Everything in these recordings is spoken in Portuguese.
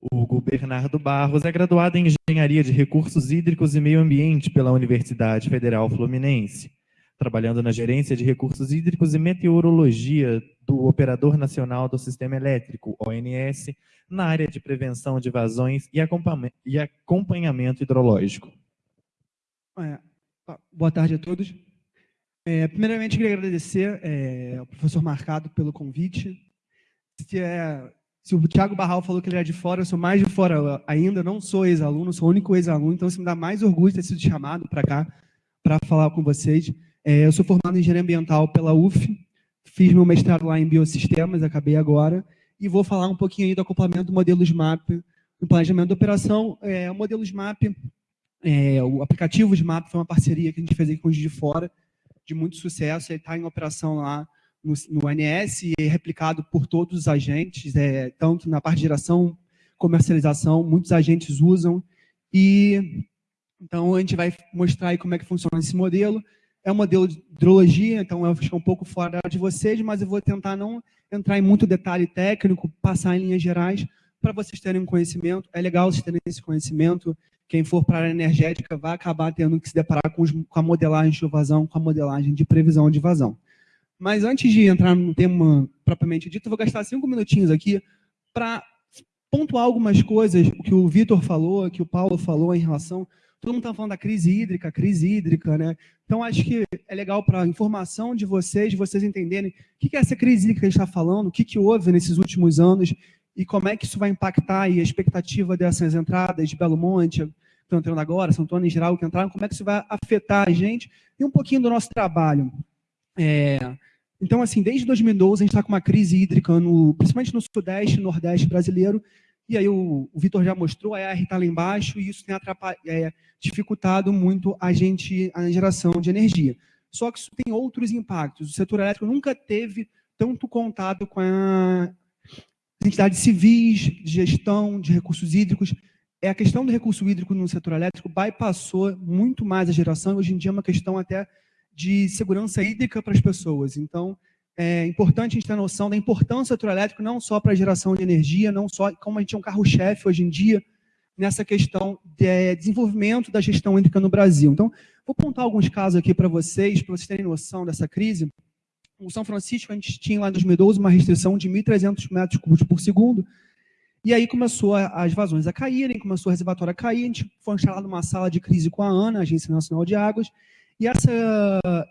Hugo Bernardo Barros é graduado em Engenharia de Recursos Hídricos e Meio Ambiente pela Universidade Federal Fluminense, trabalhando na Gerência de Recursos Hídricos e Meteorologia do Operador Nacional do Sistema Elétrico, ONS, na área de prevenção de vazões e acompanhamento hidrológico. Boa tarde a todos. É, primeiramente, queria agradecer é, ao professor Marcado pelo convite. Se, é, se o Thiago Barral falou que ele era de fora, eu sou mais de fora ainda, não sou ex-aluno, sou o único ex-aluno, então isso me dá mais orgulho de ter sido chamado para cá para falar com vocês. É, eu sou formado em Engenharia Ambiental pela UF, fiz meu mestrado lá em Biosistemas, acabei agora, e vou falar um pouquinho aí do acoplamento do modelo SMAP no planejamento da operação. É, o modelo SMAP, é, o aplicativo SMAP foi uma parceria que a gente fez aqui com o de Fora, de muito sucesso, ele está em operação lá no, no ANS e é replicado por todos os agentes, é, tanto na parte de geração, comercialização, muitos agentes usam, e então a gente vai mostrar aí como é que funciona esse modelo, é um modelo de hidrologia, então eu é um pouco fora de vocês, mas eu vou tentar não entrar em muito detalhe técnico, passar em linhas gerais, para vocês terem um conhecimento. É legal vocês terem esse conhecimento. Quem for para a área energética vai acabar tendo que se deparar com, os, com a modelagem de vazão, com a modelagem de previsão de vazão. Mas antes de entrar no tema propriamente dito, eu vou gastar cinco minutinhos aqui para pontuar algumas coisas que o Vitor falou, que o Paulo falou em relação... Todo mundo está falando da crise hídrica, crise hídrica, né? Então, acho que é legal para a informação de vocês, vocês entenderem o que é essa crise hídrica que a gente está falando, o que, que houve nesses últimos anos e como é que isso vai impactar a expectativa dessas entradas de Belo Monte, que estão entrando agora, São Antônio em geral que entraram, como é que isso vai afetar a gente e um pouquinho do nosso trabalho. É, então, assim, desde 2012 a gente está com uma crise hídrica, no, principalmente no sudeste e nordeste brasileiro, e aí o, o Vitor já mostrou, a R está lá embaixo, e isso tem é, dificultado muito a gente, a geração de energia. Só que isso tem outros impactos. O setor elétrico nunca teve tanto contato com a entidades civis, de gestão de recursos hídricos. É a questão do recurso hídrico no setor elétrico bypassou muito mais a geração, hoje em dia é uma questão até de segurança hídrica para as pessoas. Então, é importante a gente ter noção da importância do elétrico, não só para a geração de energia, não só como a gente é um carro-chefe hoje em dia, nessa questão de desenvolvimento da gestão hídrica no Brasil. Então, vou contar alguns casos aqui para vocês, para vocês terem noção dessa crise. O São Francisco, a gente tinha lá em 2012 uma restrição de 1.300 metros cúbicos por segundo, e aí começou as vazões a caírem, começou o reservatório a cair, a gente foi instalado numa sala de crise com a ANA, Agência Nacional de Águas, e, essa,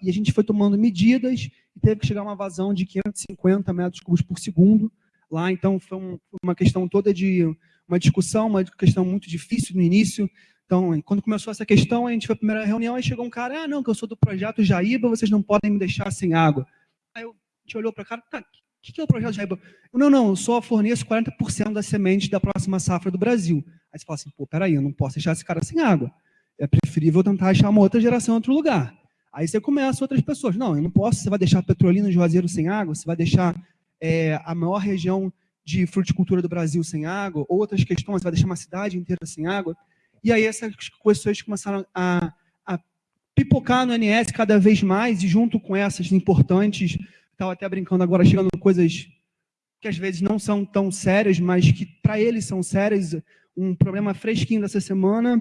e a gente foi tomando medidas e teve que chegar a uma vazão de 550 metros cúbicos por segundo lá. Então, foi um, uma questão toda de uma discussão, uma questão muito difícil no início. Então, quando começou essa questão, a gente foi a primeira reunião, aí chegou um cara, ah, não, que eu sou do projeto Jaíba, vocês não podem me deixar sem água. Aí eu, a gente olhou para cara, tá, o que, que é o projeto Jaíba? Eu, não, não, eu só forneço 40% das sementes da próxima safra do Brasil. Aí você fala assim, pô, peraí, eu não posso deixar esse cara sem água é preferível tentar achar uma outra geração em outro lugar. Aí você começa outras pessoas. Não, eu não posso, você vai deixar Petrolina de Juazeiro sem água, você vai deixar é, a maior região de fruticultura do Brasil sem água, outras questões, você vai deixar uma cidade inteira sem água. E aí essas questões começaram a, a pipocar no NS cada vez mais, e junto com essas importantes, estava até brincando agora, chegando coisas que às vezes não são tão sérias, mas que para eles são sérias, um problema fresquinho dessa semana,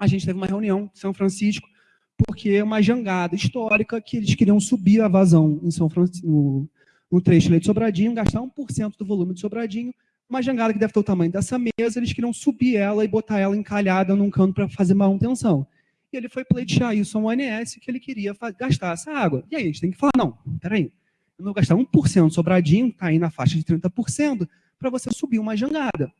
a gente teve uma reunião em São Francisco, porque é uma jangada histórica que eles queriam subir a vazão em São Francisco, no, no trecho de Sobradinho, gastar 1% do volume de Sobradinho, uma jangada que deve ter o tamanho dessa mesa, eles queriam subir ela e botar ela encalhada num canto para fazer manutenção. E ele foi pleitear isso ao ONS, que ele queria gastar essa água. E aí a gente tem que falar, não, peraí, eu não vou gastar 1% Sobradinho, está aí na faixa de 30%, para você subir uma jangada.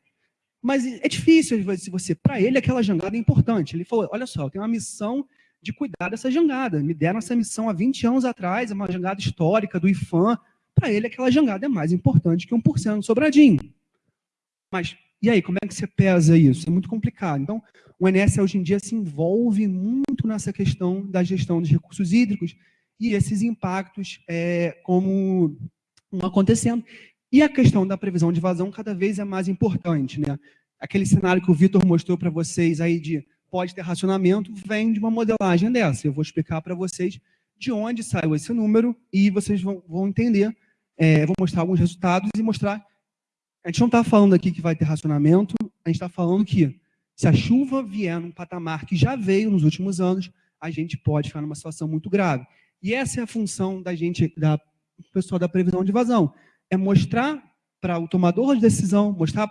Mas é difícil, se você, para ele, aquela jangada é importante. Ele falou, olha só, eu tenho uma missão de cuidar dessa jangada. Me deram essa missão há 20 anos atrás, é uma jangada histórica do IFAM. Para ele, aquela jangada é mais importante que 1% do sobradinho. Mas, e aí, como é que você pesa isso? É muito complicado. Então, o INS hoje em dia se envolve muito nessa questão da gestão dos recursos hídricos e esses impactos é, como acontecendo. E a questão da previsão de vazão cada vez é mais importante. Né? Aquele cenário que o Vitor mostrou para vocês aí de pode ter racionamento, vem de uma modelagem dessa. Eu vou explicar para vocês de onde saiu esse número e vocês vão, vão entender. É, vou mostrar alguns resultados e mostrar... A gente não está falando aqui que vai ter racionamento, a gente está falando que se a chuva vier num patamar que já veio nos últimos anos, a gente pode ficar numa situação muito grave. E essa é a função da gente, da pessoal da previsão de vazão, é mostrar para o tomador de decisão, mostrar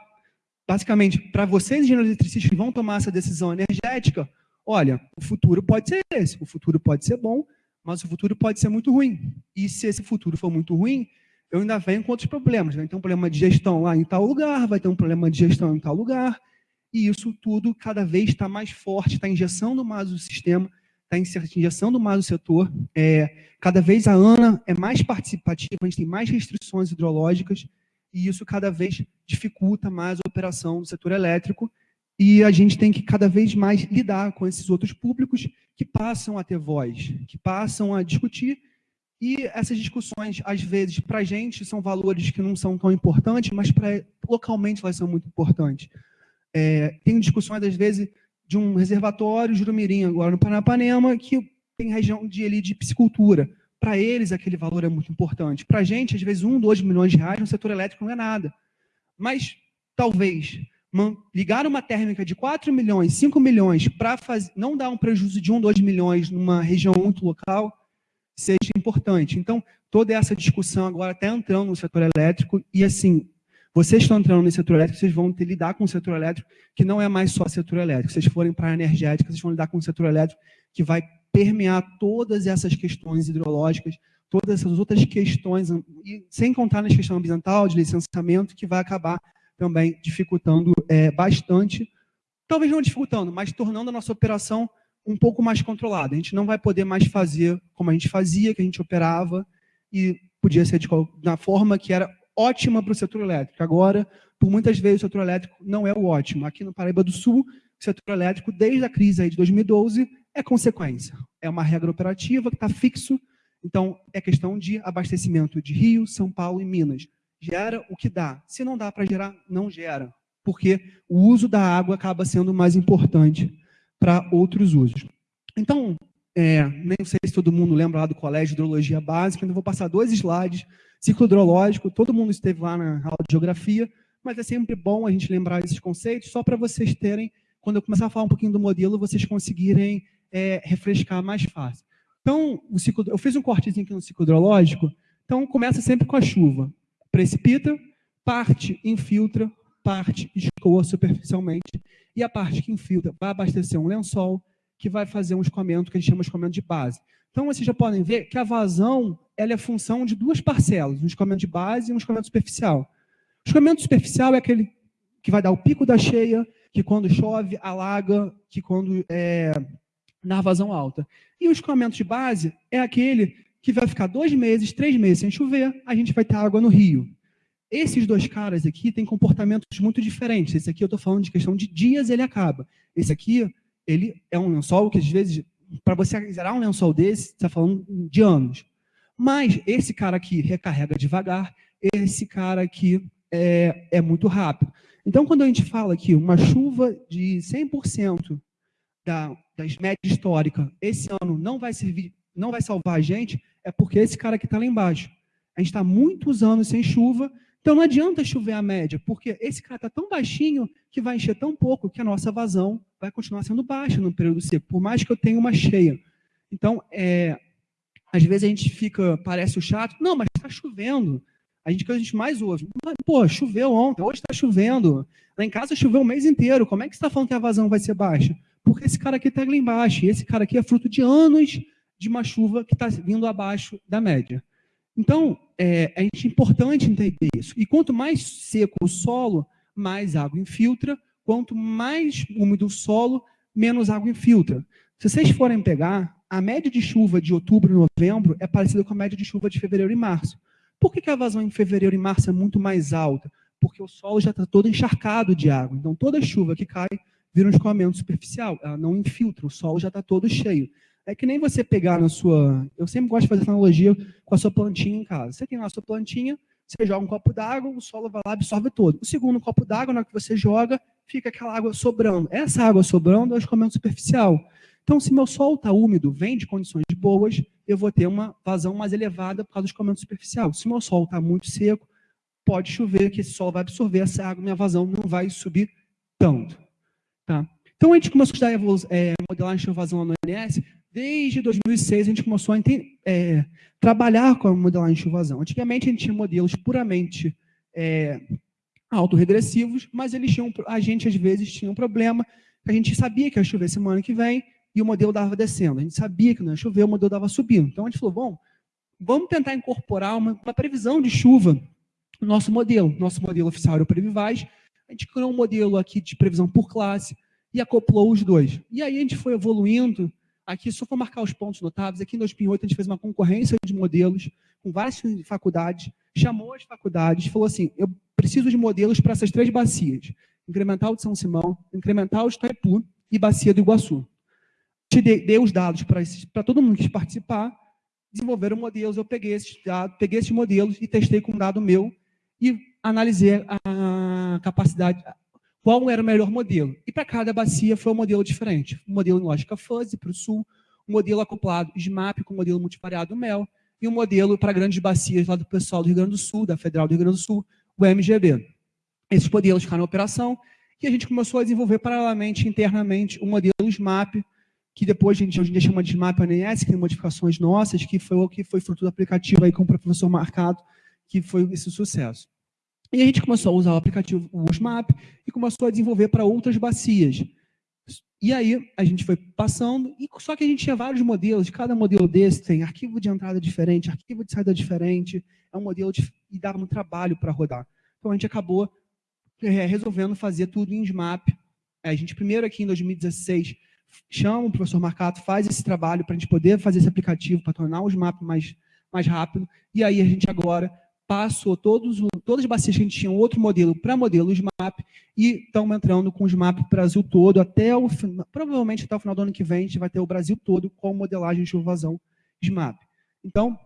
basicamente para vocês, engenheiros eletricistas, que vão tomar essa decisão energética, olha, o futuro pode ser esse, o futuro pode ser bom, mas o futuro pode ser muito ruim. E se esse futuro for muito ruim, eu ainda venho com outros problemas. Vai ter um problema de gestão lá em tal lugar, vai ter um problema de gestão em tal lugar, e isso tudo cada vez está mais forte, está injeção mais o sistema, está injeção mais o setor. É, cada vez a ANA é mais participativa, a gente tem mais restrições hidrológicas, e isso cada vez dificulta mais a operação do setor elétrico, e a gente tem que cada vez mais lidar com esses outros públicos que passam a ter voz, que passam a discutir, e essas discussões, às vezes, para a gente, são valores que não são tão importantes, mas pra, localmente elas são muito importantes. É, tem discussões, às vezes, de um reservatório Jurumirim, agora no Paranapanema, que tem região de, ali, de piscicultura. Para eles, aquele valor é muito importante. Para a gente, às vezes, um, dois milhões de reais no setor elétrico não é nada. Mas, talvez, ligar uma térmica de 4 milhões, 5 milhões, para não dar um prejuízo de 1, 2 milhões numa região muito local, seja importante. Então, toda essa discussão agora está entrando no setor elétrico, e assim, vocês estão entrando no setor elétrico, vocês vão ter que lidar com o setor elétrico, que não é mais só setor elétrico. Se vocês forem para a energética, vocês vão lidar com o setor elétrico, que vai permear todas essas questões hidrológicas, todas essas outras questões, e sem contar nas questões ambiental, de licenciamento, que vai acabar também dificultando é, bastante, talvez não dificultando, mas tornando a nossa operação um pouco mais controlada. A gente não vai poder mais fazer como a gente fazia, que a gente operava, e podia ser de, na forma que era ótima para o setor elétrico. Agora, por muitas vezes, o setor elétrico não é o ótimo. Aqui no Paraíba do Sul, o setor elétrico, desde a crise aí de 2012, é consequência. É uma regra operativa que está fixo, então é questão de abastecimento de Rio, São Paulo e Minas. Gera o que dá. Se não dá para gerar, não gera, porque o uso da água acaba sendo mais importante para outros usos. Então, é, nem sei se todo mundo lembra lá do Colégio de Hidrologia Básica, então vou passar dois slides. Ciclo hidrológico, todo mundo esteve lá na aula de Geografia, mas é sempre bom a gente lembrar esses conceitos, só para vocês terem, quando eu começar a falar um pouquinho do modelo, vocês conseguirem é, refrescar mais fácil. Então, o ciclo, eu fiz um cortezinho aqui no ciclo hidrológico, então começa sempre com a chuva. Precipita, parte infiltra, parte escoa superficialmente, e a parte que infiltra vai abastecer um lençol, que vai fazer um escoamento que a gente chama de escoamento de base. Então, vocês já podem ver que a vazão ela é função de duas parcelas, um escoamento de base e um escoamento superficial. O escoamento superficial é aquele que vai dar o pico da cheia, que quando chove, alaga, que quando é, na vazão alta. E o escoamento de base é aquele que vai ficar dois meses, três meses sem chover, a gente vai ter água no rio. Esses dois caras aqui têm comportamentos muito diferentes. Esse aqui eu estou falando de questão de dias, ele acaba. Esse aqui, ele é um lençol que às vezes, para você zerar um lençol desse, você está falando de anos. Mas esse cara aqui recarrega devagar, esse cara aqui é, é muito rápido. Então, quando a gente fala que uma chuva de 100% da, das médias históricas, esse ano não vai servir, não vai salvar a gente, é porque esse cara aqui está lá embaixo. A gente está muitos anos sem chuva, então não adianta chover a média, porque esse cara está tão baixinho que vai encher tão pouco que a nossa vazão vai continuar sendo baixa no período seco, por mais que eu tenha uma cheia. Então, é, às vezes a gente fica, parece o chato, não, mas está chovendo. A gente que a gente mais ouve, pô, choveu ontem, hoje está chovendo. Lá em casa choveu o mês inteiro, como é que você está falando que a vazão vai ser baixa? Porque esse cara aqui está lá embaixo, e esse cara aqui é fruto de anos de uma chuva que está vindo abaixo da média. Então, é, é importante entender isso. E quanto mais seco o solo, mais água infiltra. Quanto mais úmido o solo, menos água infiltra. Se vocês forem pegar, a média de chuva de outubro e novembro é parecida com a média de chuva de fevereiro e março. Por que, que a vazão em fevereiro e março é muito mais alta? Porque o solo já está todo encharcado de água. Então, toda chuva que cai vira um escoamento superficial. Ela não infiltra, o solo já está todo cheio. É que nem você pegar na sua... Eu sempre gosto de fazer essa analogia com a sua plantinha em casa. Você tem lá a sua plantinha, você joga um copo d'água, o solo vai lá absorve todo. O segundo copo d'água, na hora que você joga, fica aquela água sobrando. Essa água sobrando é o escoamento superficial. Então, se meu solo está úmido, vem de condições boas, eu vou ter uma vazão mais elevada por causa do escoamento superficial. Se meu solo está muito seco, pode chover que esse solo vai absorver essa água, minha vazão não vai subir tanto. Tá? Então, a gente começou a estudar é, modelagem de evasão no ONS, desde 2006 a gente começou a é, trabalhar com a modelagem de evasão. Antigamente a gente tinha modelos puramente é, autorregressivos, mas eles tinham, a gente às vezes tinha um problema, a gente sabia que ia chover semana que vem e o modelo dava descendo. A gente sabia que não ia chover, o modelo dava subindo. Então a gente falou, bom, vamos tentar incorporar uma, uma previsão de chuva no nosso modelo. Nosso modelo oficial era o Previvaz. A gente criou um modelo aqui de previsão por classe e acoplou os dois. E aí a gente foi evoluindo. Aqui, só para marcar os pontos notáveis, aqui em 2008 a gente fez uma concorrência de modelos com várias faculdades, chamou as faculdades, falou assim, eu preciso de modelos para essas três bacias, incremental de São Simão, incremental de Itaipu e bacia do Iguaçu. Te dei, dei os dados para todo mundo que quis participar, desenvolveram modelos, eu peguei esses dados, peguei esses modelos e testei com um dado meu e analisei a capacidade, qual era o melhor modelo. E para cada bacia foi um modelo diferente. Um modelo em lógica fuzzy para o sul, um modelo acoplado SMAP com modelo multivariado MEL, e um modelo para grandes bacias lá do pessoal do Rio Grande do Sul, da Federal do Rio Grande do Sul, o MGB. Esses modelos ficaram em operação e a gente começou a desenvolver paralelamente, internamente, o um modelo SMAP, que depois a gente em dia chama de SMAP ANS, que tem modificações nossas, que foi o que foi fruto do aplicativo aí com o professor Marcado, que foi esse sucesso. E a gente começou a usar o aplicativo o SMAP e começou a desenvolver para outras bacias. E aí a gente foi passando, e só que a gente tinha vários modelos, cada modelo desse tem arquivo de entrada diferente, arquivo de saída diferente, é um modelo de, e dava muito trabalho para rodar. Então a gente acabou é, resolvendo fazer tudo em SMAP. É, a gente primeiro aqui em 2016 chama o professor Marcato, faz esse trabalho para a gente poder fazer esse aplicativo, para tornar o SMAP mais, mais rápido, e aí a gente agora passou todos, todas as bacias que a gente tinha outro modelo para modelo SMAP e estamos entrando com o SMAP Brasil todo, até o, provavelmente até o final do ano que vem, a gente vai ter o Brasil todo com modelagem de vazão SMAP. Então,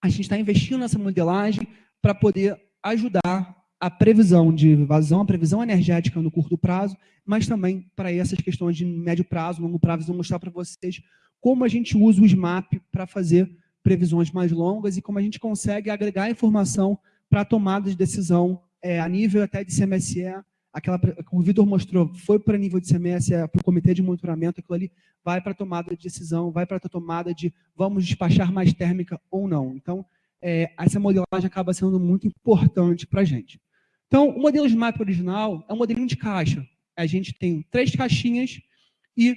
a gente está investindo nessa modelagem para poder ajudar a previsão de vazão, a previsão energética no curto prazo, mas também para essas questões de médio prazo, longo prazo, vou mostrar para vocês como a gente usa o SMAP para fazer previsões mais longas e como a gente consegue agregar informação para tomada de decisão é, a nível até de CMSE, aquela que o Vitor mostrou, foi para nível de CMSE, para o comitê de monitoramento, aquilo ali vai para tomada de decisão, vai para a tomada de vamos despachar mais térmica ou não. Então, é, essa modelagem acaba sendo muito importante para a gente. Então, o modelo de mapa original é um modelinho de caixa. A gente tem três caixinhas e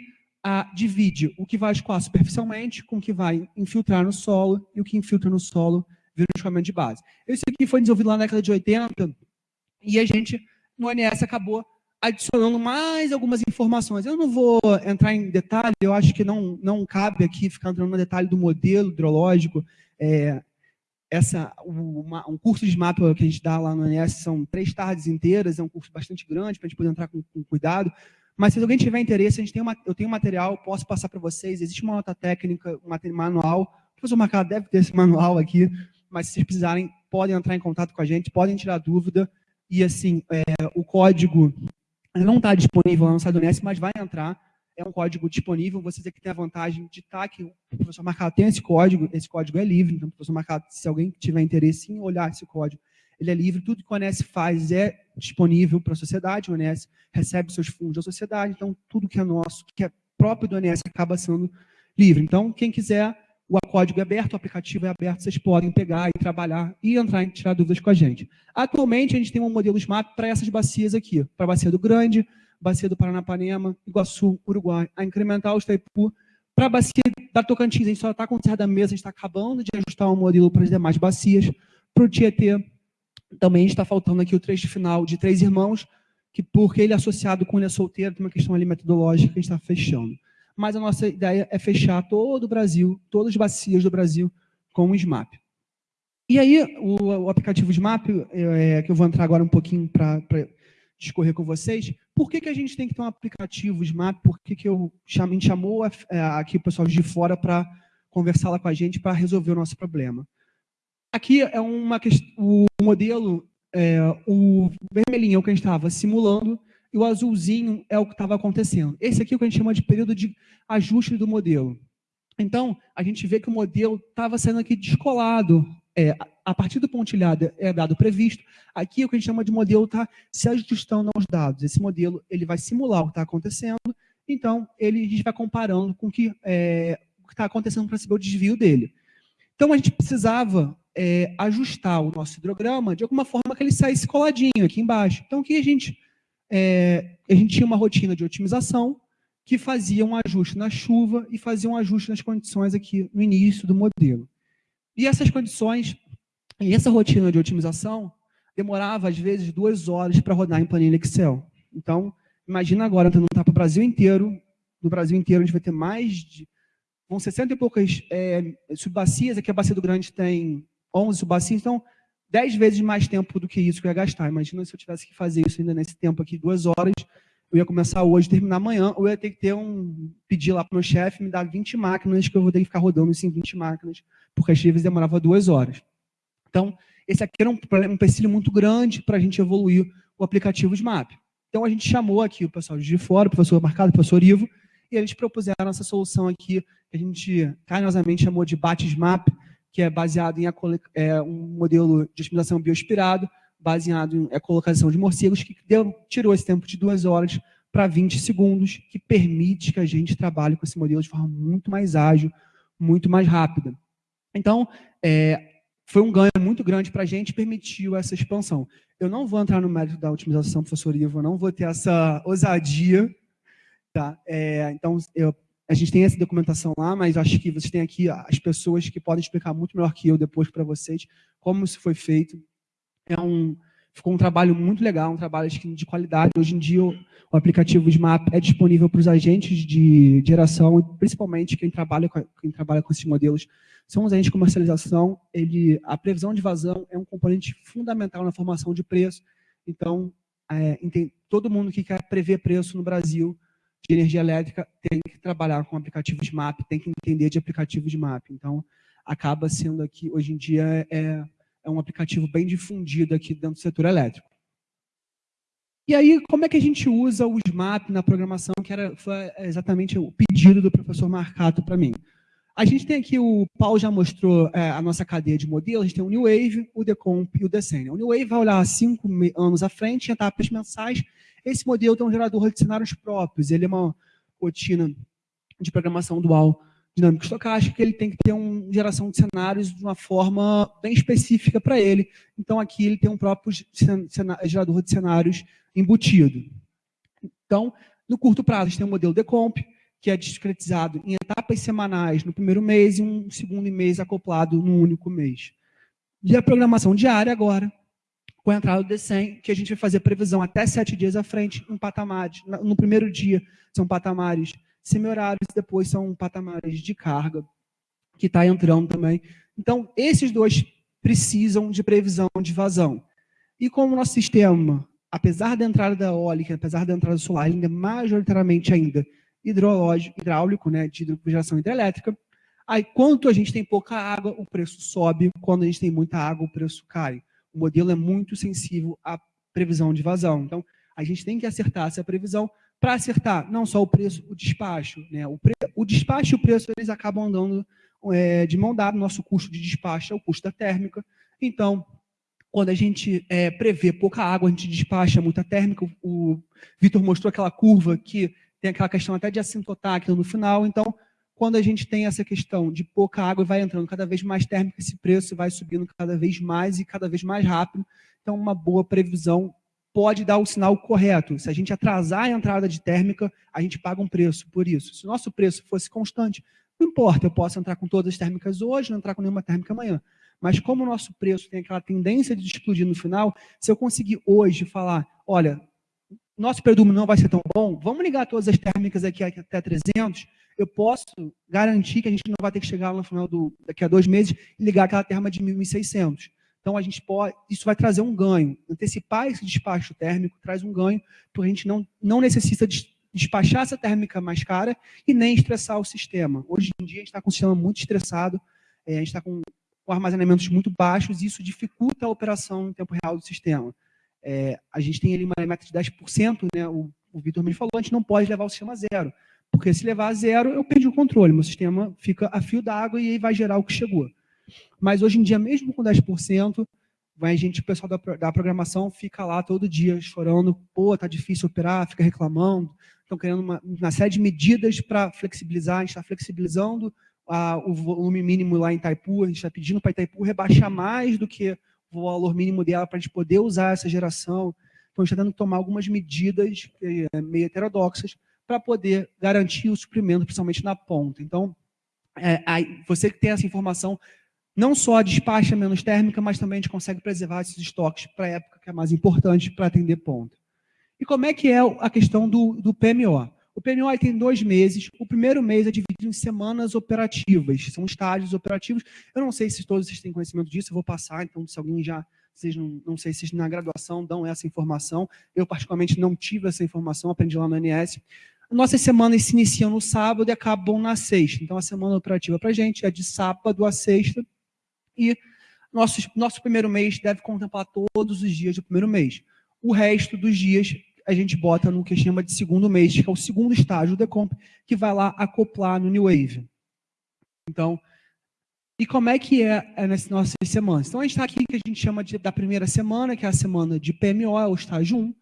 divide o que vai escoar superficialmente com o que vai infiltrar no solo e o que infiltra no solo vira um escoamento de base. Isso aqui foi desenvolvido lá na década de 80 e a gente, no ONS, acabou adicionando mais algumas informações. Eu não vou entrar em detalhe, eu acho que não, não cabe aqui ficar entrando no detalhe do modelo hidrológico. É, essa, uma, um curso de mapa que a gente dá lá no ONS são três tardes inteiras, é um curso bastante grande para a gente poder entrar com, com cuidado. Mas se alguém tiver interesse, a gente tem uma, eu tenho material, posso passar para vocês. Existe uma nota técnica, um manual. O professor Marcado deve ter esse manual aqui, mas se vocês precisarem, podem entrar em contato com a gente, podem tirar dúvida. E assim, é, o código não está disponível no site do mas vai entrar. É um código disponível. Vocês aqui têm a vantagem de estar tá que o professor Marcado tem esse código. Esse código é livre, então o professor Marcado, se alguém tiver interesse em olhar esse código, ele é livre, tudo que o ONS faz é disponível para a sociedade, o ONS recebe seus fundos da sociedade, então tudo que é nosso, que é próprio do ONS, acaba sendo livre. Então, quem quiser, o código é aberto, o aplicativo é aberto, vocês podem pegar e trabalhar e entrar e tirar dúvidas com a gente. Atualmente, a gente tem um modelo SMAP para essas bacias aqui, para a bacia do Grande, bacia do Paranapanema, Iguaçu, Uruguai, a Incremental, Itaipu, para a bacia da Tocantins, a gente só está com o da mesa, a gente está acabando de ajustar o modelo para as demais bacias, para o Tietê, também está faltando aqui o trecho final de Três Irmãos, que porque ele é associado com ele é solteiro, tem uma questão ali metodológica que a gente está fechando. Mas a nossa ideia é fechar todo o Brasil, todas as bacias do Brasil com o SMAP. E aí, o, o aplicativo SMAP, é, que eu vou entrar agora um pouquinho para discorrer com vocês, por que, que a gente tem que ter um aplicativo SMAP? Por que, que eu cham, me chamou aqui o pessoal de fora para conversar lá com a gente para resolver o nosso problema? Aqui é uma o modelo, é, o vermelhinho é o que a gente estava simulando e o azulzinho é o que estava acontecendo. Esse aqui é o que a gente chama de período de ajuste do modelo. Então, a gente vê que o modelo estava sendo aqui descolado. É, a partir do pontilhado é dado previsto, aqui o que a gente chama de modelo está se ajustando aos dados. Esse modelo ele vai simular o que está acontecendo, então ele, a gente vai comparando com que, é, o que está acontecendo para saber o desvio dele. Então a gente precisava é, ajustar o nosso hidrograma de alguma forma que ele saísse coladinho aqui embaixo. Então o que a gente... É, a gente tinha uma rotina de otimização que fazia um ajuste na chuva e fazia um ajuste nas condições aqui no início do modelo. E essas condições e essa rotina de otimização demorava, às vezes, duas horas para rodar em planilha Excel. Então, imagina agora, tentando tá para o Brasil inteiro, no Brasil inteiro a gente vai ter mais de... Vão 60 e poucas é, subbacias, aqui a Bacia do Grande tem 11 subbacias, então 10 vezes mais tempo do que isso que eu ia gastar. Imagina se eu tivesse que fazer isso ainda nesse tempo aqui, duas horas, eu ia começar hoje, terminar amanhã, ou eu ia ter que ter um, pedir lá para o meu chefe me dar 20 máquinas, que eu vou ter que ficar rodando assim 20 máquinas, porque às vezes demorava duas horas. Então, esse aqui era um, um empecilho muito grande para a gente evoluir o aplicativo SMAP. Então, a gente chamou aqui o pessoal de fora, o professor Marcado, o professor Ivo, e eles propuseram essa solução aqui, que a gente carinhosamente chamou de BAT-SMAP, que é baseado em é, um modelo de otimização bioinspirado, baseado em ecolocação de morcegos, que deu, tirou esse tempo de duas horas para 20 segundos, que permite que a gente trabalhe com esse modelo de forma muito mais ágil, muito mais rápida. Então, é, foi um ganho muito grande para a gente, permitiu essa expansão. Eu não vou entrar no mérito da otimização, professor Ivo, não vou ter essa ousadia. Tá? É, então, eu, a gente tem essa documentação lá, mas acho que vocês têm aqui as pessoas que podem explicar muito melhor que eu depois para vocês como isso foi feito. É um, ficou um trabalho muito legal, um trabalho de qualidade. Hoje em dia, o, o aplicativo SMAP é disponível para os agentes de geração, principalmente quem trabalha com, quem trabalha com esses modelos são os agentes de comercialização, ele, a previsão de vazão é um componente fundamental na formação de preço. Então, é, todo mundo que quer prever preço no Brasil de energia elétrica tem que trabalhar com aplicativos de MAP, tem que entender de aplicativos de MAP. Então, acaba sendo aqui, hoje em dia, é, é um aplicativo bem difundido aqui dentro do setor elétrico. E aí, como é que a gente usa o SMAP na programação, que era, foi exatamente o pedido do professor Marcato para mim. A gente tem aqui, o Paulo já mostrou é, a nossa cadeia de modelos, a gente tem o New Wave, o Decomp e o Descend. O New Wave vai olhar cinco anos à frente, em etapas mensais. Esse modelo tem um gerador de cenários próprios, ele é uma rotina de programação dual dinâmico estocástica, ele tem que ter uma geração de cenários de uma forma bem específica para ele. Então, aqui ele tem um próprio gerador de cenários embutido. Então, no curto prazo, a gente tem o modelo Decomp, que é discretizado em etapas semanais no primeiro mês e um segundo mês acoplado num único mês. E a programação diária agora, com a entrada do DECEM, que a gente vai fazer previsão até sete dias à frente em patamares. No primeiro dia são patamares semi-horários, depois são patamares de carga, que está entrando também. Então, esses dois precisam de previsão de vazão. E como o nosso sistema, apesar da entrada da eólica, apesar da entrada solar, ainda majoritariamente ainda hidrológico, hidráulico, né, de geração hidrelétrica. Aí, quanto a gente tem pouca água, o preço sobe. Quando a gente tem muita água, o preço cai. O modelo é muito sensível à previsão de vazão. Então, a gente tem que acertar essa previsão para acertar não só o preço, o despacho. Né? O, pre... o despacho e o preço eles acabam andando é, de mão dada. Nosso custo de despacho é o custo da térmica. Então, quando a gente é, prevê pouca água, a gente despacha muita térmica. O Vitor mostrou aquela curva que tem aquela questão até de assintotar aquilo no final. Então, quando a gente tem essa questão de pouca água vai entrando cada vez mais térmica, esse preço vai subindo cada vez mais e cada vez mais rápido. Então, uma boa previsão pode dar o sinal correto. Se a gente atrasar a entrada de térmica, a gente paga um preço por isso. Se o nosso preço fosse constante, não importa, eu posso entrar com todas as térmicas hoje, não entrar com nenhuma térmica amanhã. Mas como o nosso preço tem aquela tendência de explodir no final, se eu conseguir hoje falar, olha, nosso predumo não vai ser tão bom, vamos ligar todas as térmicas aqui até 300, eu posso garantir que a gente não vai ter que chegar no final do, daqui a dois meses e ligar aquela terma de 1.600. Então, a gente pode, isso vai trazer um ganho. Antecipar esse despacho térmico traz um ganho, porque a gente não, não necessita despachar essa térmica mais cara e nem estressar o sistema. Hoje em dia, a gente está com o sistema muito estressado, é, a gente está com, com armazenamentos muito baixos, e isso dificulta a operação em tempo real do sistema. É, a gente tem ali uma meta de 10%, né, o, o Vitor me falou, a gente não pode levar o sistema a zero. Porque se levar a zero, eu perdi o controle, meu sistema fica a fio d'água e aí vai gerar o que chegou. Mas hoje em dia, mesmo com 10%, vai a gente, o pessoal da, da programação fica lá todo dia chorando, pô, tá difícil operar, fica reclamando, estão querendo uma, uma, série de medidas para flexibilizar, a gente está flexibilizando a, o volume mínimo lá em Itaipu, a gente está pedindo para Itaipu rebaixar mais do que o valor mínimo dela para a gente poder usar essa geração. Então, a gente está tendo que tomar algumas medidas é, meio heterodoxas para poder garantir o suprimento, principalmente na ponta. Então, é, aí, você que tem essa informação, não só despacha menos térmica, mas também a gente consegue preservar esses estoques para a época que é mais importante para atender ponta. E como é que é a questão do, do PMO? O PMO tem dois meses. O primeiro mês é dividido em semanas operativas, são estágios operativos. Eu não sei se todos vocês têm conhecimento disso, eu vou passar, então se alguém já, vocês não, não sei se vocês na graduação dão essa informação. Eu particularmente não tive essa informação, aprendi lá no NS. Nossas semanas se iniciam no sábado e acabam na sexta. Então a semana operativa para a gente é de sábado a sexta. E nosso, nosso primeiro mês deve contemplar todos os dias do primeiro mês. O resto dos dias a gente bota no que chama de segundo mês, que é o segundo estágio do Decomp, que vai lá acoplar no New Wave. Então, e como é que é, é nessas nossas semanas? Então, a gente está aqui que a gente chama de, da primeira semana, que é a semana de PMO, é o estágio 1.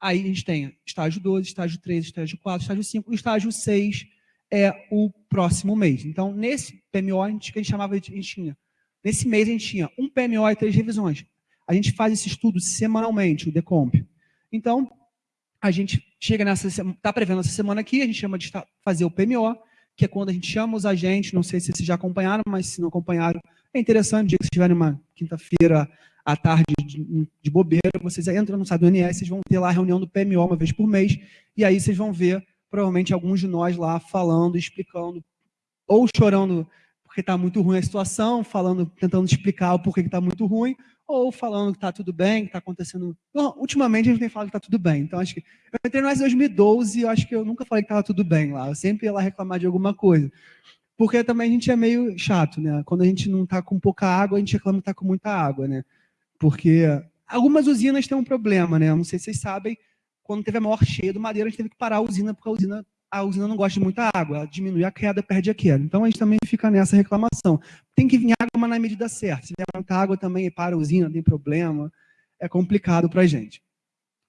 Aí a gente tem estágio 2, estágio 3, estágio 4, estágio 5. O estágio 6 é o próximo mês. Então, nesse PMO, a gente, a gente chamava de... A gente tinha, nesse mês, a gente tinha um PMO e três revisões. A gente faz esse estudo semanalmente, o Decomp. Então, a gente chega nessa, está prevendo essa semana aqui, a gente chama de fazer o PMO, que é quando a gente chama os agentes, não sei se vocês já acompanharam, mas se não acompanharam, é interessante, dia que vocês estiverem uma quinta-feira à tarde de, de, bobeira, vocês entram no site do NS, vocês vão ter lá a reunião do PMO uma vez por mês, e aí vocês vão ver, provavelmente, alguns de nós lá falando, explicando, ou chorando porque está muito ruim a situação, falando, tentando explicar o porquê que está muito ruim, ou falando que está tudo bem, que está acontecendo. Bom, ultimamente a gente tem falado que está tudo bem. Então, acho que. Eu entrei no S 2012 e eu acho que eu nunca falei que estava tudo bem lá. Eu sempre ia lá reclamar de alguma coisa. Porque também a gente é meio chato, né? Quando a gente não está com pouca água, a gente reclama que está com muita água, né? Porque algumas usinas têm um problema, né? Não sei se vocês sabem, quando teve a maior cheia do Madeira, a gente teve que parar a usina, porque a usina a usina não gosta de muita água, ela diminui a queda, perde a queda. Então a gente também fica nessa reclamação. Tem que vir água, mas na medida certa. Se vier muita água também para a usina, tem problema. É complicado para a gente.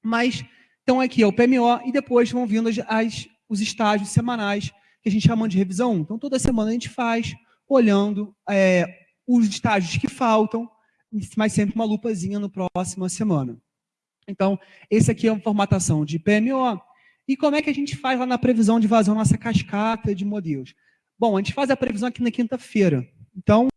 Mas, então aqui é o PMO e depois vão vindo as, as, os estágios semanais que a gente chama de revisão 1. Então toda semana a gente faz, olhando é, os estágios que faltam, mas sempre uma lupazinha no próxima semana. Então, esse aqui é uma formatação de PMO, e como é que a gente faz lá na previsão de vazão, nossa cascata de modelos? Bom, a gente faz a previsão aqui na quinta-feira. Então,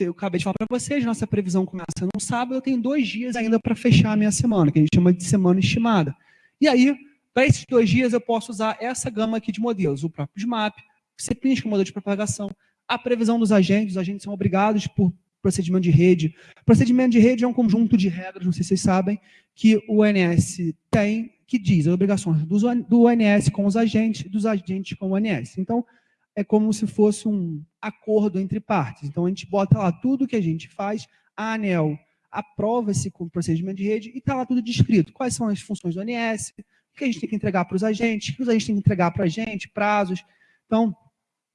eu acabei de falar para vocês, nossa previsão começa no sábado, eu tenho dois dias ainda para fechar a minha semana, que a gente chama de semana estimada. E aí, para esses dois dias, eu posso usar essa gama aqui de modelos, o próprio SMAP, o CPINS, que é o modelo de propagação, a previsão dos agentes, os agentes são obrigados por procedimento de rede. Procedimento de rede é um conjunto de regras, não sei se vocês sabem, que o ONS tem que diz as obrigações do ONS com os agentes, dos agentes com o ONS. Então, é como se fosse um acordo entre partes. Então, a gente bota lá tudo que a gente faz, a ANEL aprova esse procedimento de rede e está lá tudo descrito. Quais são as funções do ONS, o que a gente tem que entregar para os agentes, o que os agentes têm que entregar para a gente, prazos. Então,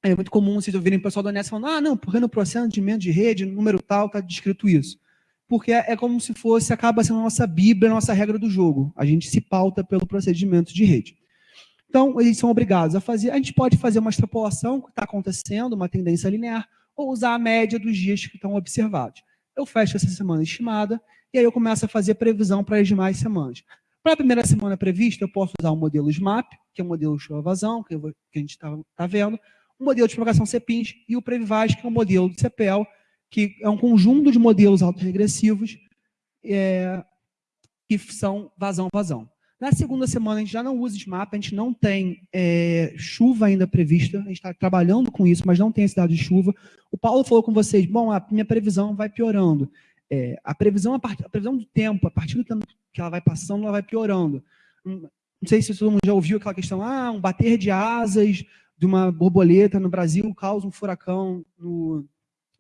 é muito comum vocês ouvirem o pessoal do ONS falando, ah, não, porque no procedimento de rede, número tal, está descrito isso porque é como se fosse, acaba sendo a nossa Bíblia, a nossa regra do jogo. A gente se pauta pelo procedimento de rede. Então, eles são obrigados a fazer. A gente pode fazer uma extrapolação que está acontecendo, uma tendência linear, ou usar a média dos dias que estão observados. Eu fecho essa semana estimada e aí eu começo a fazer previsão para as demais semanas. Para a primeira semana prevista, eu posso usar o modelo SMAP, que é o modelo show-vazão, que, que, a gente está tá vendo, o modelo de propagação CPINS e o Previvage, que é o modelo de CPL, que é um conjunto de modelos autorregressivos é, que são vazão-vazão. Na segunda semana, a gente já não usa SMAP, a gente não tem é, chuva ainda prevista, a gente está trabalhando com isso, mas não tem esse dado de chuva. O Paulo falou com vocês, bom, a minha previsão vai piorando. É, a, previsão, a, part... a, previsão do tempo, a partir do tempo que ela vai passando, ela vai piorando. Hum, não sei se todo mundo já ouviu aquela questão, ah, um bater de asas de uma borboleta no Brasil causa um furacão no,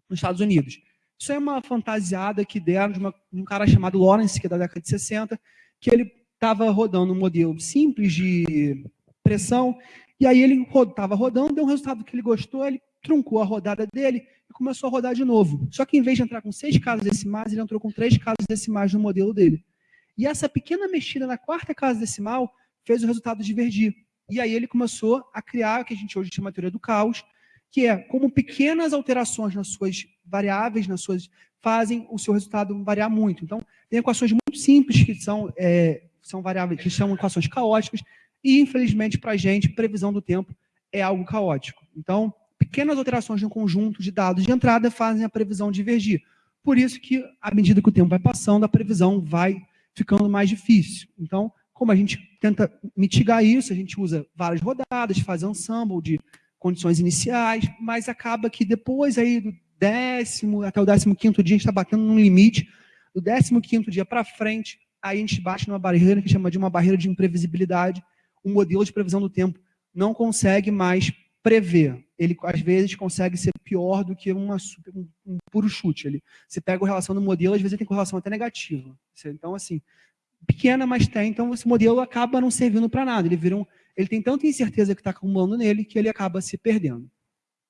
nos Estados Unidos. Isso é uma fantasiada que deram de, uma, de um cara chamado Lawrence, que é da década de 60, que ele estava rodando um modelo simples de pressão, e aí ele estava rodando, deu um resultado que ele gostou, ele truncou a rodada dele e começou a rodar de novo. Só que em vez de entrar com seis casas decimais, ele entrou com três casas decimais no modelo dele. E essa pequena mexida na quarta casa decimal fez o resultado divergir. E aí ele começou a criar o que a gente hoje chama de teoria do caos, que é como pequenas alterações nas suas variáveis, nas suas fazem o seu resultado variar muito. Então, tem equações muito simples que são, é, são variáveis, que são equações caóticas, e infelizmente para a gente, previsão do tempo é algo caótico. Então, pequenas alterações no conjunto de dados de entrada fazem a previsão divergir. Por isso que, à medida que o tempo vai passando, a previsão vai ficando mais difícil. Então, como a gente tenta mitigar isso, a gente usa várias rodadas, faz ensemble de condições iniciais, mas acaba que depois aí do décimo até o décimo quinto dia a gente está batendo num limite, do décimo quinto dia para frente, aí a gente bate numa barreira que chama de uma barreira de imprevisibilidade, o modelo de previsão do tempo não consegue mais prever. Ele, às vezes, consegue ser pior do que uma, um, um puro chute. Ele, você pega a relação do modelo, às vezes tem correlação até negativa. Então, assim, pequena, mas tem. Então, esse modelo acaba não servindo para nada. Ele, vira um, ele tem tanta incerteza que está acumulando nele que ele acaba se perdendo.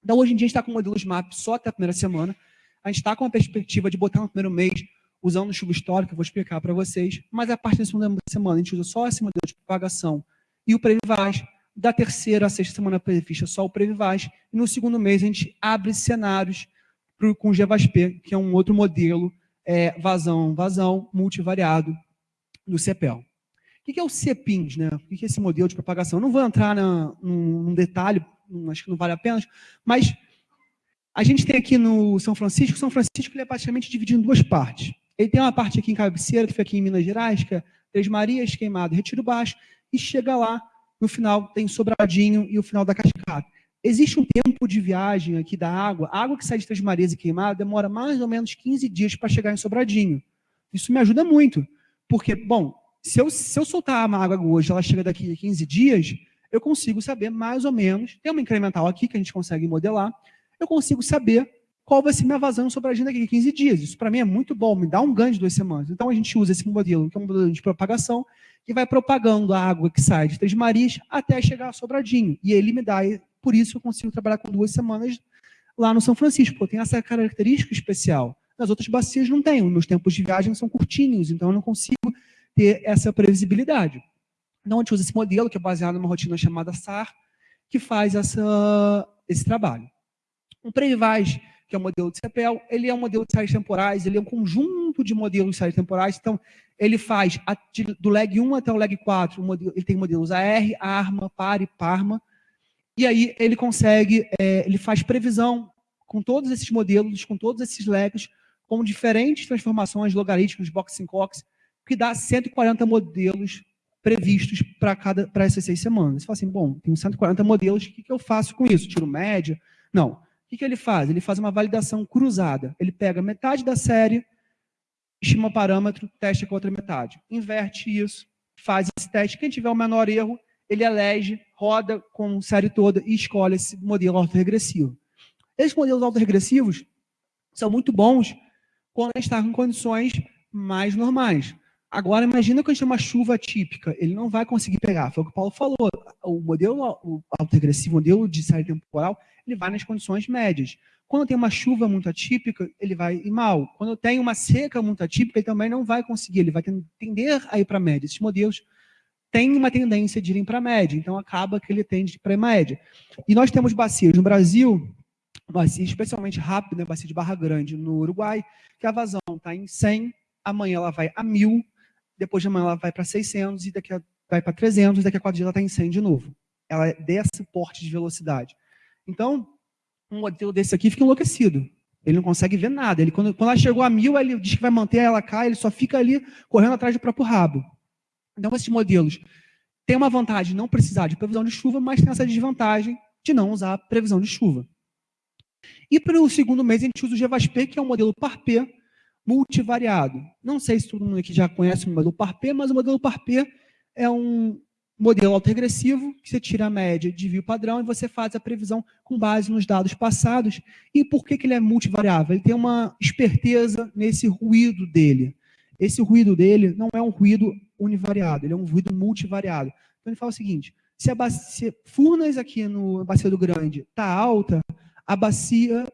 Então, hoje em dia, a gente está com modelos MAP só até a primeira semana. A gente está com a perspectiva de botar no primeiro mês, usando o chuva histórico, eu vou explicar para vocês. Mas a partir da segunda semana, a gente usa só esse modelo de propagação e o Previvaz. Da terceira à sexta semana prevista, só o Previvaz. E no segundo mês, a gente abre cenários pro, com o GVASP, que é um outro modelo, é, vazão, vazão, multivariado, do CEPEL. O que é o CEPINS? Né? O que é esse modelo de propagação? Eu não vou entrar na, num, num detalhe, acho que não vale a pena, mas a gente tem aqui no São Francisco, São Francisco ele é praticamente dividido em duas partes. Ele tem uma parte aqui em Cabeceira, que fica aqui em Minas Gerais, que é Três Marias, Queimado, Retiro Baixo, e chega lá, no final tem Sobradinho e o final da Cascata. Existe um tempo de viagem aqui da água, a água que sai de Três Marias e Queimado demora mais ou menos 15 dias para chegar em Sobradinho. Isso me ajuda muito, porque, bom, se eu, se eu soltar a água hoje, ela chega daqui a 15 dias, eu consigo saber mais ou menos, tem uma incremental aqui que a gente consegue modelar, eu consigo saber qual vai ser minha vazão sobre a agenda daqui a 15 dias. Isso para mim é muito bom, me dá um ganho de duas semanas. Então a gente usa esse modelo, que é um modelo de propagação, que vai propagando a água que sai de Três até chegar a Sobradinho. E ele me dá, por isso eu consigo trabalhar com duas semanas lá no São Francisco, porque tem essa característica especial. Nas outras bacias não os meus tempos de viagem são curtinhos, então eu não consigo ter essa previsibilidade. Então, a gente usa esse modelo, que é baseado numa rotina chamada SAR, que faz essa, esse trabalho. O Previvage, que é o modelo de CEPEL, ele é um modelo de séries temporais, ele é um conjunto de modelos de séries temporais, então ele faz a, de, do leg 1 até o leg 4, o modelo, ele tem modelos AR, ARMA, PAR e PARMA, e aí ele consegue, é, ele faz previsão com todos esses modelos, com todos esses legs, com diferentes transformações logarítmicas, boxing cox, que dá 140 modelos previstos para cada para essas seis semanas. Você fala assim, bom, tenho 140 modelos, o que, que eu faço com isso? Tiro média? Não. O que, que ele faz? Ele faz uma validação cruzada. Ele pega metade da série, estima o parâmetro, testa com a outra metade. Inverte isso, faz esse teste. Quem tiver o menor erro, ele elege, roda com série toda e escolhe esse modelo autorregressivo. Esses modelos autorregressivos são muito bons quando está com condições mais normais. Agora, imagina que a gente tem uma chuva típica, ele não vai conseguir pegar. Foi o que o Paulo falou. O modelo autoregressivo, o modelo de série temporal, ele vai nas condições médias. Quando tem uma chuva muito atípica, ele vai ir mal. Quando tem uma seca muito atípica, ele também não vai conseguir, ele vai tender a ir para a média. Esses modelos têm uma tendência de irem para a média, então acaba que ele tende para a média. E nós temos bacias no Brasil, bacia especialmente rápida, né, bacia de Barra Grande, no Uruguai, que a vazão está em 100, amanhã ela vai a 1.000, depois de amanhã ela vai para 600 e daqui a, vai para 300 e daqui a quatro dias ela está em 100 de novo. Ela é desse porte de velocidade. Então, um modelo desse aqui fica enlouquecido. Ele não consegue ver nada. Ele, quando, quando ela chegou a mil, ele diz que vai manter, ela cai, ele só fica ali correndo atrás do próprio rabo. Então, esses modelos têm uma vantagem de não precisar de previsão de chuva, mas tem essa desvantagem de não usar previsão de chuva. E para o segundo mês, a gente usa o GVASP, que é um modelo PARP, multivariado. Não sei se todo mundo aqui já conhece o modelo PARP, mas o modelo PARP é um modelo autoregressivo, que você tira a média, divide o padrão e você faz a previsão com base nos dados passados. E por que, que ele é multivariável? Ele tem uma esperteza nesse ruído dele. Esse ruído dele não é um ruído univariado, ele é um ruído multivariado. Então ele fala o seguinte, se a bacia, Furnas aqui no Bacia do Grande está alta, a bacia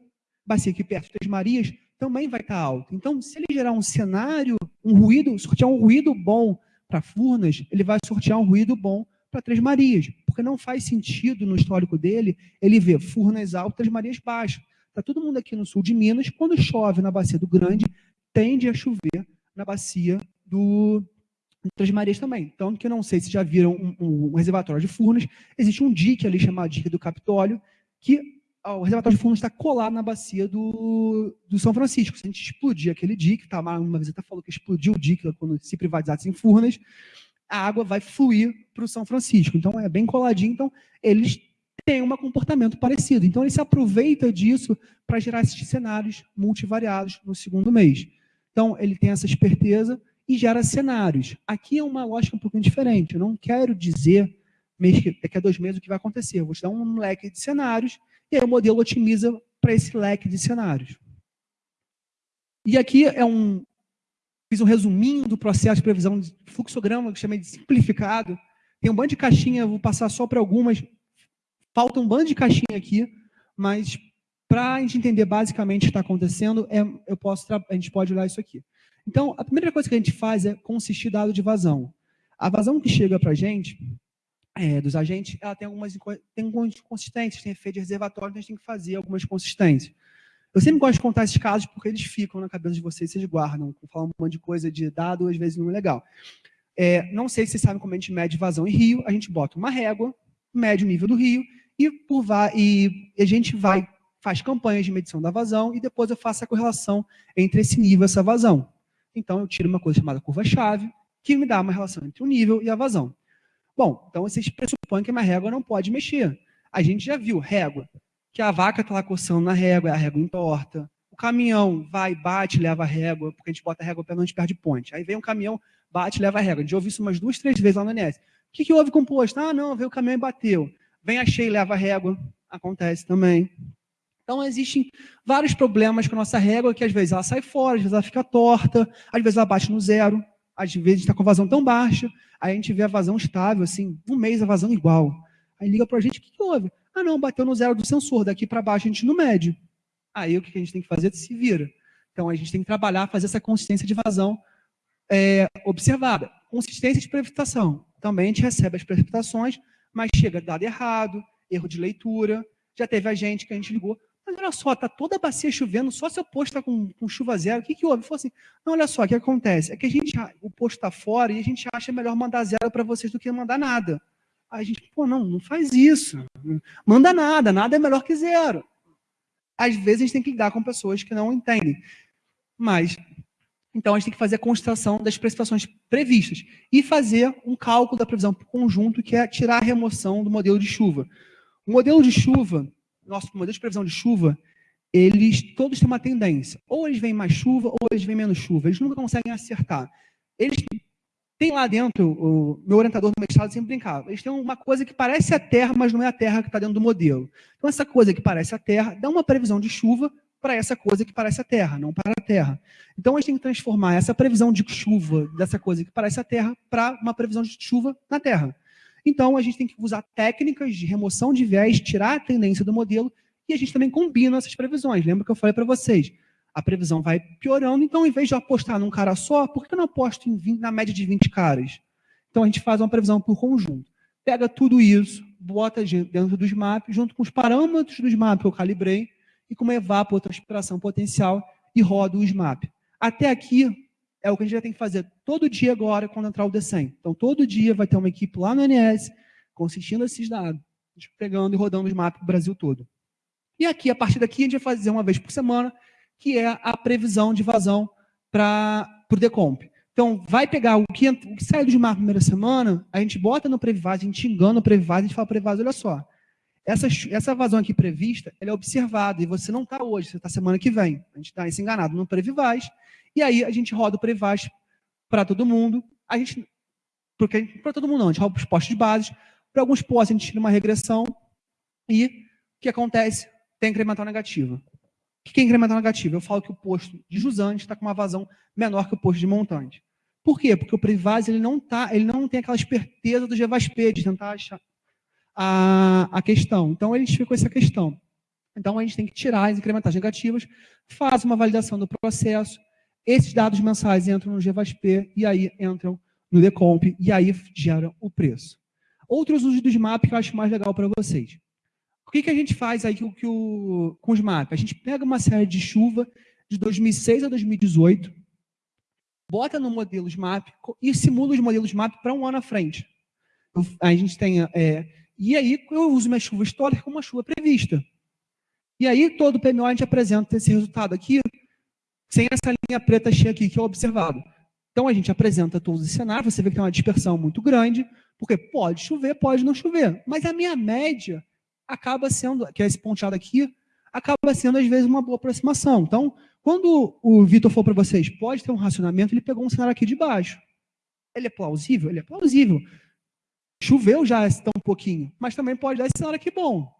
bacia aqui perto Três Marias também vai estar alta. Então, se ele gerar um cenário, um ruído, sortear um ruído bom para Furnas, ele vai sortear um ruído bom para Três Marias, porque não faz sentido no histórico dele ele ver Furnas altas, Marias baixas. Está todo mundo aqui no sul de Minas, quando chove na bacia do Grande, tende a chover na bacia do Três Marias também. Então, que eu não sei se já viram um, um, um reservatório de Furnas, existe um dique ali chamado dique do Capitólio, que o reservatório de Furnas está colado na bacia do, do São Francisco. Se a gente explodir aquele dique, tá, uma visita falou que explodiu o dique quando se privatizasse em Furnas, a água vai fluir para o São Francisco. Então, é bem coladinho. Então, eles têm um comportamento parecido. Então, ele se aproveita disso para gerar esses cenários multivariados no segundo mês. Então, ele tem essa esperteza e gera cenários. Aqui é uma lógica um pouquinho diferente. Eu não quero dizer mês que, daqui a dois meses o que vai acontecer. Eu vou te dar um leque de cenários e aí o modelo otimiza para esse leque de cenários. E aqui é um, Fiz um resuminho do processo de previsão de fluxograma, que chamei de simplificado. Tem um bando de caixinha, vou passar só para algumas. Falta um bando de caixinha aqui, mas para a gente entender basicamente o que está acontecendo, é, eu posso, a gente pode olhar isso aqui. Então, a primeira coisa que a gente faz é consistir dado de vazão. A vazão que chega para a gente, é, dos agentes, ela tem algumas, tem algumas inconsistências, tem efeito de reservatório, então a gente tem que fazer algumas consistências. Eu sempre gosto de contar esses casos porque eles ficam na cabeça de vocês, vocês guardam. Falar um monte de coisa de dado, às vezes não é legal. É, não sei se vocês sabem como a gente mede vazão em rio. A gente bota uma régua, mede o nível do rio e, por, e a gente vai, faz campanhas de medição da vazão e depois eu faço a correlação entre esse nível e essa vazão. Então, eu tiro uma coisa chamada curva-chave, que me dá uma relação entre o nível e a vazão. Bom, então vocês pressupõem que uma régua não pode mexer. A gente já viu régua que a vaca está lá coçando na régua, a régua entorta. O caminhão vai, bate, leva a régua, porque a gente bota a régua pela onde perde ponte. Aí vem um caminhão, bate, leva a régua. A gente ouve isso umas duas, três vezes lá no NS. O que, que houve com o posto? Ah, não, veio o caminhão e bateu. Vem a cheia e leva a régua. Acontece também. Então, existem vários problemas com a nossa régua, que às vezes ela sai fora, às vezes ela fica torta, às vezes ela bate no zero, às vezes está com vazão tão baixa, aí a gente vê a vazão estável, assim, um mês a vazão igual. Aí liga para a gente, o que, que houve? Ah, não, bateu no zero do sensor, daqui para baixo a gente não mede. Aí o que a gente tem que fazer? Se vira. Então a gente tem que trabalhar, fazer essa consistência de vazão é, observada. Consistência de precipitação. Também a gente recebe as precipitações, mas chega dado errado, erro de leitura. Já teve a gente que a gente ligou, mas olha só, está toda a bacia chovendo, só se o posto está com, com, chuva zero, o que, que houve? Falou assim, não, olha só, o que acontece? É que a gente, o posto está fora e a gente acha melhor mandar zero para vocês do que mandar nada. Aí a gente, pô, não, não faz isso. Manda nada, nada é melhor que zero. Às vezes a gente tem que lidar com pessoas que não entendem. Mas, então a gente tem que fazer a constatação das precipitações previstas e fazer um cálculo da previsão por conjunto, que é tirar a remoção do modelo de chuva. O modelo de chuva, nosso modelo de previsão de chuva, eles todos têm uma tendência. Ou eles vêm mais chuva, ou eles vêm menos chuva. Eles nunca conseguem acertar. Eles tem lá dentro, o meu orientador do mestrado sempre brincava, eles têm uma coisa que parece a Terra, mas não é a Terra que está dentro do modelo. Então, essa coisa que parece a Terra dá uma previsão de chuva para essa coisa que parece a Terra, não para a Terra. Então, a gente tem que transformar essa previsão de chuva dessa coisa que parece a Terra para uma previsão de chuva na Terra. Então, a gente tem que usar técnicas de remoção de viés, tirar a tendência do modelo, e a gente também combina essas previsões. Lembra que eu falei para vocês? a previsão vai piorando. Então, em vez de apostar num cara só, por que eu não aposto 20, na média de 20 caras? Então, a gente faz uma previsão por conjunto. Pega tudo isso, bota dentro dos maps, junto com os parâmetros dos maps que eu calibrei, e com uma evapotranspiração potencial, e roda o SMAP. Até aqui, é o que a gente já tem que fazer todo dia agora, quando entrar o D100. Então, todo dia vai ter uma equipe lá no NS, consistindo esses dados, pegando e rodando os maps para o Brasil todo. E aqui, a partir daqui, a gente vai fazer uma vez por semana, que é a previsão de vazão para o decomp. Então, vai pegar o que, o que sai do mar na primeira semana, a gente bota no Previvaz, a gente engana o Previvaz, a gente fala, Previvaz, olha só, essa, essa vazão aqui prevista, ela é observada, e você não está hoje, você está semana que vem. A gente está enganado no Previvaz, e aí a gente roda o Previvaz para todo mundo, a gente, para todo mundo não, a gente roda os postos de base, para alguns postos a gente tira uma regressão, e o que acontece? Tem incremental negativa. O que é incremental negativo? Eu falo que o posto de jusante está com uma vazão menor que o posto de montante. Por quê? Porque o Privase ele não, tá, ele não tem aquela esperteza do GVASP de tentar achar a, a questão. Então, eles ficam com essa questão. Então, a gente tem que tirar as incrementais negativas, faz uma validação do processo, esses dados mensais entram no GVASP e aí entram no Decomp e aí geram o preço. Outros usos do SMAP que eu acho mais legal para vocês. O que, que a gente faz aí que, o, com os SMAP? A gente pega uma série de chuva de 2006 a 2018, bota no modelo SMAP e simula os modelos SMAP para um ano à frente. A gente tem, é, e aí eu uso minha chuva histórica como uma chuva prevista. E aí todo o PMO a gente apresenta esse resultado aqui, sem essa linha preta cheia aqui, que é o observado. Então a gente apresenta todos os cenários, você vê que tem uma dispersão muito grande, porque pode chover, pode não chover. Mas a minha média acaba sendo, que é esse ponteado aqui, acaba sendo às vezes uma boa aproximação. Então, quando o Vitor falou para vocês, pode ter um racionamento, ele pegou um cenário aqui de baixo. Ele é plausível? Ele é plausível. Choveu já tão um pouquinho, mas também pode dar esse cenário aqui bom.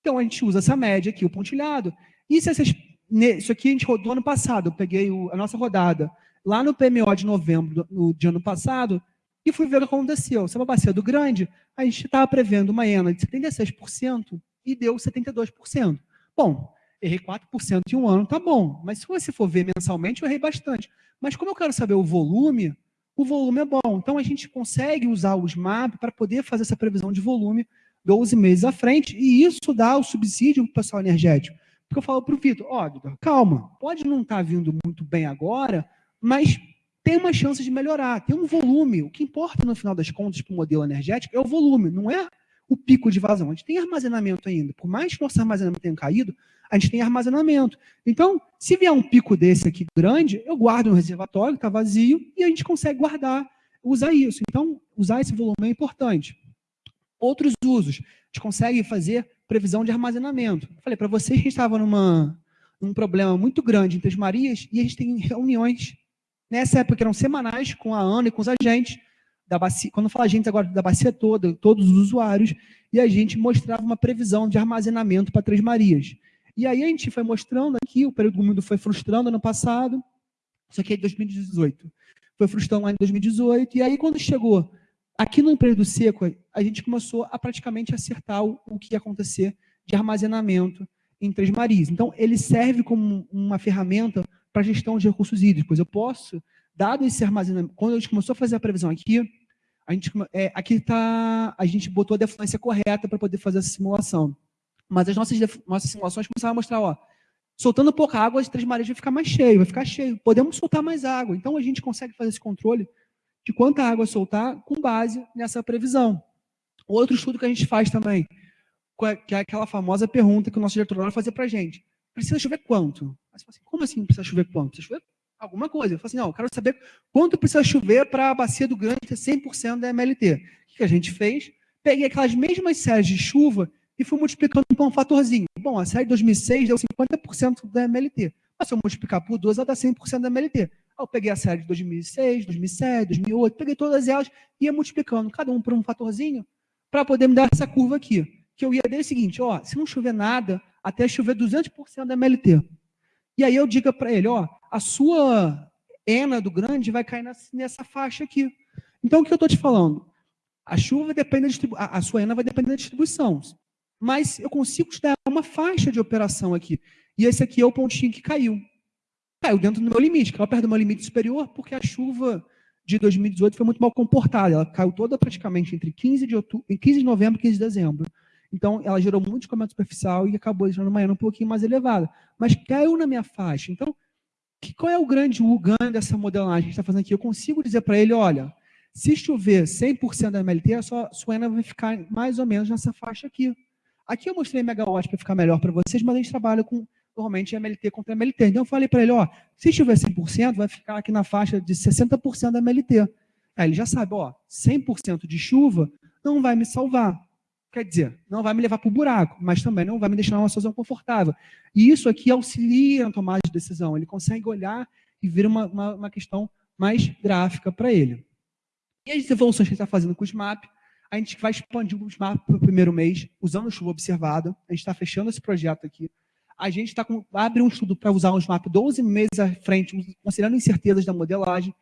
Então a gente usa essa média aqui, o pontilhado. E se essas, isso aqui a gente rodou ano passado, eu peguei o, a nossa rodada lá no PMO de novembro do, de ano passado e fui ver o que aconteceu. Se bacia do grande, a gente estava prevendo uma ENA de 76% e deu 72%. Bom, errei 4% em um ano, tá bom. Mas se você for ver mensalmente, eu errei bastante. Mas como eu quero saber o volume, o volume é bom. Então a gente consegue usar os MAP para poder fazer essa previsão de volume 12 meses à frente, e isso dá o subsídio para o pessoal energético. Porque eu falo para o Vitor, ó, oh, calma, pode não estar tá vindo muito bem agora, mas tem uma chance de melhorar, tem um volume. O que importa no final das contas para o modelo energético é o volume, não é o pico de vazão. A gente tem armazenamento ainda. Por mais que nosso armazenamento tenha caído, a gente tem armazenamento. Então, se vier um pico desse aqui grande, eu guardo no reservatório, está vazio, e a gente consegue guardar, usar isso. Então, usar esse volume é importante. Outros usos, a gente consegue fazer previsão de armazenamento. Falei para vocês que a gente estava numa, num problema muito grande em Três Marias e a gente tem reuniões, nessa época eram semanais, com a Ana e com os agentes, da bacia, quando fala gente agora da bacia toda, todos os usuários, e a gente mostrava uma previsão de armazenamento para Três Marias. E aí a gente foi mostrando aqui, o período úmido foi frustrando ano passado, isso aqui é de 2018. Foi frustrando lá em 2018, e aí quando chegou Aqui no período seco, a gente começou a praticamente acertar o, o que ia acontecer de armazenamento em Três Marias. Então, ele serve como uma ferramenta para gestão de recursos hídricos. Eu posso, dado esse armazenamento, quando a gente começou a fazer a previsão aqui, a gente, é, aqui tá, a gente botou a defluência correta para poder fazer essa simulação. Mas as nossas, nossas simulações começaram a mostrar, ó, soltando pouca água, as Três Marias vai ficar mais cheio, vai ficar cheio. Podemos soltar mais água. Então, a gente consegue fazer esse controle de quanta água soltar com base nessa previsão. Outro estudo que a gente faz também, que é aquela famosa pergunta que o nosso diretor vai fazer para a gente. Precisa chover quanto? Assim, como assim precisa chover quanto? Precisa chover alguma coisa. Eu falo assim, não, eu quero saber quanto precisa chover para a bacia do Grande ter 100% da MLT. O que a gente fez? Peguei aquelas mesmas séries de chuva e fui multiplicando por um fatorzinho. Bom, a série de 2006 deu 50% da MLT. Mas se eu multiplicar por 2, ela dá 100% da MLT eu peguei a série de 2006, 2007, 2008, peguei todas elas e ia multiplicando, cada um por um fatorzinho, para poder me dar essa curva aqui. Que eu ia dizer o seguinte, ó, se não chover nada, até chover 200% da MLT. E aí eu digo para ele, ó, a sua ENA do grande vai cair nessa faixa aqui. Então, o que eu estou te falando? A chuva depende da a, a sua ENA vai depender da distribuição. Mas eu consigo te dar uma faixa de operação aqui. E esse aqui é o pontinho que caiu caiu dentro do meu limite, caiu perto do meu limite superior, porque a chuva de 2018 foi muito mal comportada. Ela caiu toda praticamente entre 15 de, outubro, 15 de novembro e 15 de dezembro. Então, ela gerou muito escoamento superficial e acabou deixando uma um pouquinho mais elevada. Mas caiu na minha faixa. Então, que, qual é o grande ganho dessa modelagem que está fazendo aqui? Eu consigo dizer para ele, olha, se chover 100% da MLT, a sua, sua ENA vai ficar mais ou menos nessa faixa aqui. Aqui eu mostrei megawatt para ficar melhor para vocês, mas a gente trabalha com normalmente é MLT contra MLT. Então eu falei para ele, ó, se tiver 100%, vai ficar aqui na faixa de 60% da MLT. Aí ele já sabe, ó, 100% de chuva não vai me salvar. Quer dizer, não vai me levar para o buraco, mas também não vai me deixar numa situação confortável. E isso aqui auxilia na tomada de decisão. Ele consegue olhar e ver uma, uma, uma questão mais gráfica para ele. E as evoluções que ele está fazendo com o SMAP, a gente vai expandir o SMAP para o primeiro mês, usando chuva observada. A gente está fechando esse projeto aqui a gente tá com, abrir um estudo para usar um SMAP 12 meses à frente, considerando incertezas da modelagem,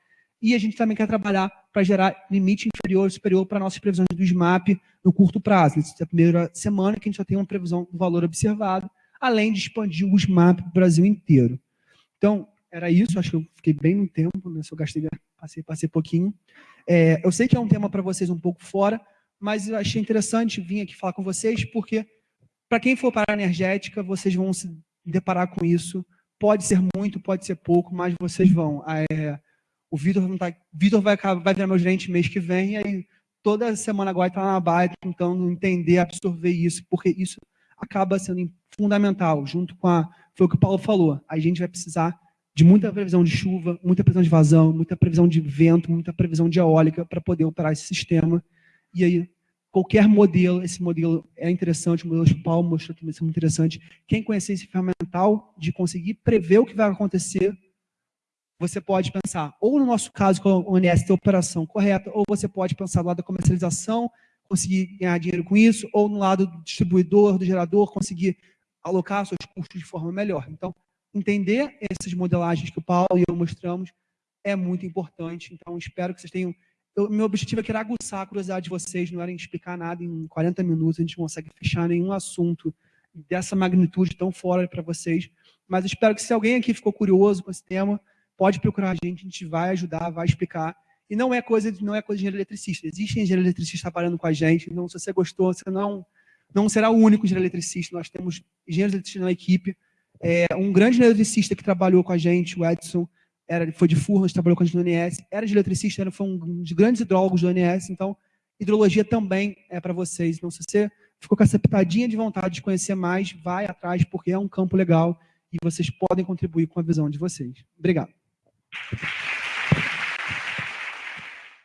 e a gente também quer trabalhar para gerar limite inferior e superior para nossas previsões do SMAP no curto prazo. Nessa é a primeira semana que a gente já tem uma previsão do valor observado, além de expandir o SMAP para o Brasil inteiro. Então, era isso, acho que eu fiquei bem no tempo, né? se eu gastei, passei, passei pouquinho. É, eu sei que é um tema para vocês um pouco fora, mas eu achei interessante vir aqui falar com vocês, porque para quem for para a energética, vocês vão se deparar com isso. Pode ser muito, pode ser pouco, mas vocês vão. É, o Vitor tá, Vitor vai, vai virar meu gerente mês que vem, e aí toda semana agora está na baia tentando entender, absorver isso, porque isso acaba sendo fundamental, junto com a. Foi o que o Paulo falou. A gente vai precisar de muita previsão de chuva, muita previsão de vazão, muita previsão de vento, muita previsão de eólica para poder operar esse sistema. E aí, qualquer modelo, esse modelo é interessante, o modelo de Paulo mostrou também ser muito interessante. Quem conhecer esse ferramental de conseguir prever o que vai acontecer, você pode pensar, ou no nosso caso, com a ONS ter operação correta, ou você pode pensar no lado da comercialização, conseguir ganhar dinheiro com isso, ou no lado do distribuidor, do gerador, conseguir alocar seus custos de forma melhor. Então, entender essas modelagens que o Paulo e eu mostramos é muito importante. Então, espero que vocês tenham eu, meu objetivo é era aguçar a curiosidade de vocês, não era explicar nada em 40 minutos, a gente não consegue fechar nenhum assunto dessa magnitude tão fora para vocês. Mas espero que se alguém aqui ficou curioso com esse tema, pode procurar a gente, a gente vai ajudar, vai explicar. E não é coisa de, não é coisa de engenheiro eletricista. Existe engenheiro eletricista trabalhando com a gente, então se você gostou, você não, não será o único engenheiro eletricista. Nós temos engenheiros eletricistas na equipe. É, um grande eletricista que trabalhou com a gente, o Edson, era, foi de Furnas, trabalhou com a gente no ONS, era de eletricista, era, foi um dos grandes hidrólogos do ONS, então hidrologia também é para vocês. Então, se você ficou com essa pitadinha de vontade de conhecer mais, vai atrás, porque é um campo legal e vocês podem contribuir com a visão de vocês. Obrigado.